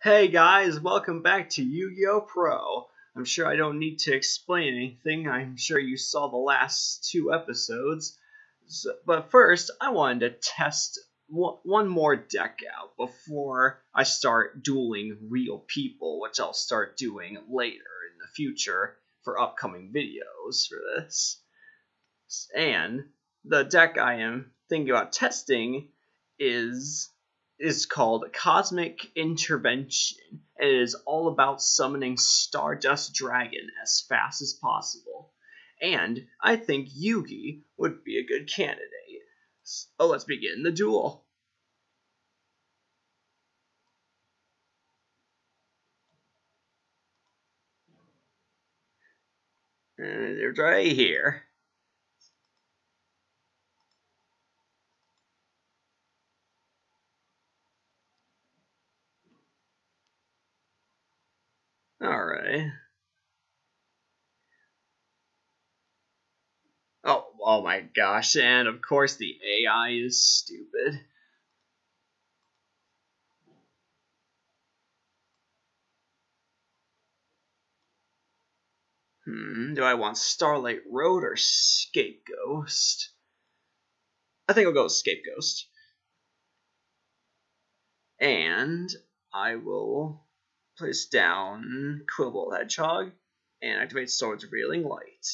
Hey guys, welcome back to Yu-Gi-Oh! Pro. I'm sure I don't need to explain anything. I'm sure you saw the last two episodes. So, but first, I wanted to test one more deck out before I start dueling real people, which I'll start doing later in the future for upcoming videos for this. And the deck I am thinking about testing is is called Cosmic Intervention, and it is all about summoning Stardust Dragon as fast as possible. And I think Yugi would be a good candidate. So oh, let's begin the duel. Uh, and they're right here. Oh, oh my gosh, and of course the AI is stupid. Hmm, do I want Starlight Road or Scapegoat? I think I'll go with Scapegoat. And I will place down Quillbolt Hedgehog and activate Swords Revealing Light.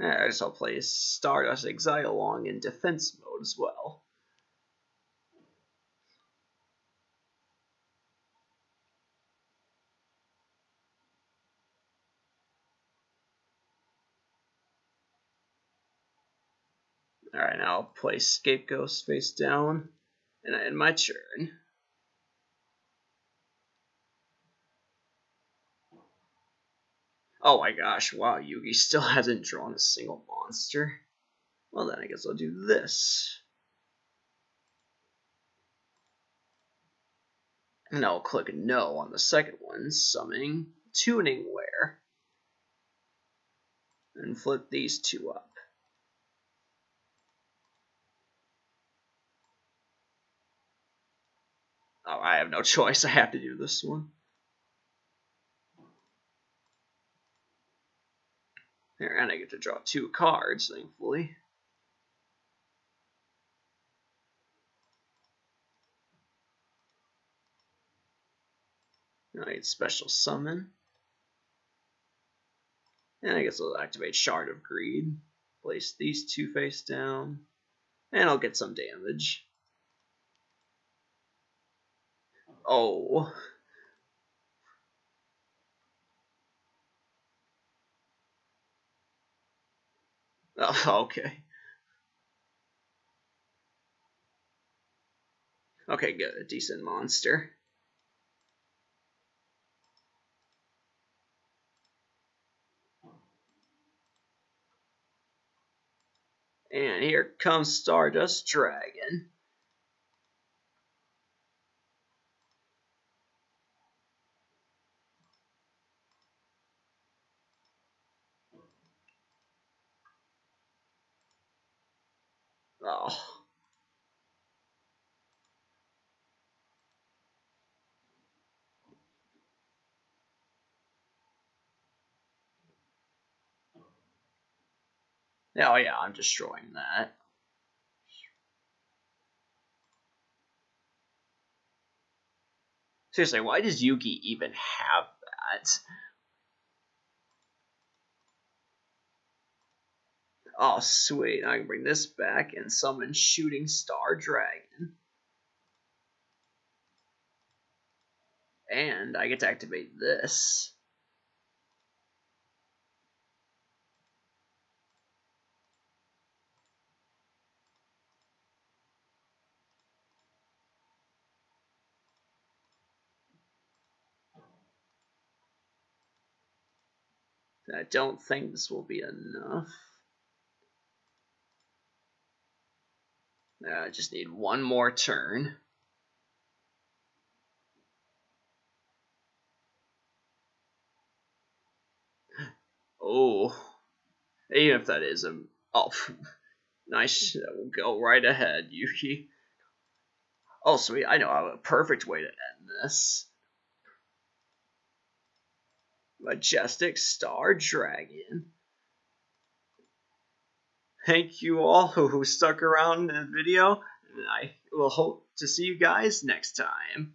I just I'll play Stardust Xiaolong in defense mode as well. Alright, now I'll play Scapegoat face down, and I end my turn. Oh my gosh, wow, Yugi still hasn't drawn a single monster. Well then, I guess I'll do this. And I'll click no on the second one, summoning Tuningware. And flip these two up. Oh, I have no choice. I have to do this one. Here, and I get to draw two cards, thankfully. I get special summon. And I guess I'll activate Shard of Greed. Place these two face down. And I'll get some damage. Oh. Okay. Okay, good. A decent monster. And here comes Stardust Dragon. Oh. Oh yeah, I'm destroying that. Seriously, why does Yugi even have that? Oh, sweet. I can bring this back and summon Shooting Star Dragon. And I get to activate this. I don't think this will be enough. Uh, I just need one more turn. Oh, even if that is a oh, nice. We'll go right ahead, Yugi. Oh, sweet! I know a perfect way to end this. Majestic Star Dragon. Thank you all who stuck around in the video, and I will hope to see you guys next time.